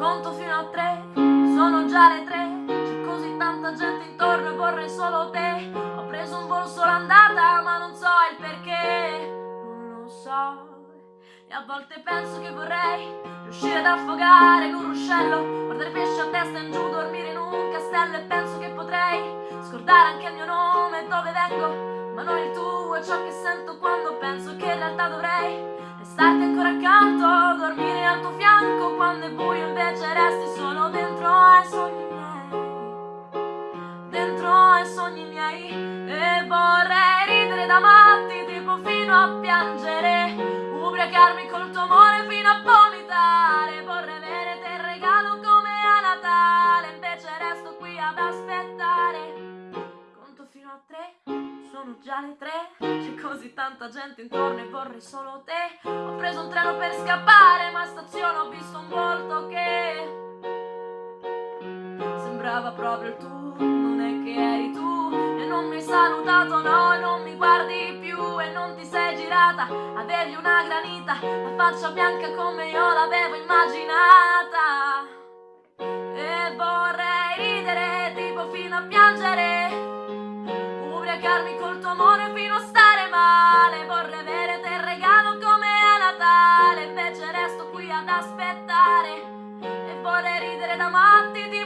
Conto fino a tre, sono già le tre C'è così tanta gente intorno e vorrei solo te. Ho preso un volo solo andata ma non so il perché Non lo so. E a volte penso che vorrei riuscire ad affogare con un ruscello, guardare pesci a testa in giù, dormire in un castello e penso che potrei scordare anche il mio nome, resti solo dentro ai sogni miei, dentro ai sogni miei. E vorrei ridere da matti tipo fino a piangere. Ubriacarmi col tuo amore fino a vomitare. Vorrei avere te il regalo come a Natale. Invece resto qui ad aspettare. Conto fino a tre, sono già le tre. C'è così tanta gente intorno e vorrei solo te. Ho preso un treno per scappare ma stazione Sembrava proprio tuo, non è che eri tu. E non mi hai salutato, no, non mi guardi più. E non ti sei girata, avevi una granita La faccia bianca come io l'avevo immaginata. E vorrei ridere tipo fino a piangere. Ubriacarmi col tuo amore fino a stare male. Vorrei avere te il regalo come a Natale Invece resto qui ad aspettare. E vorrei ridere da matti tipo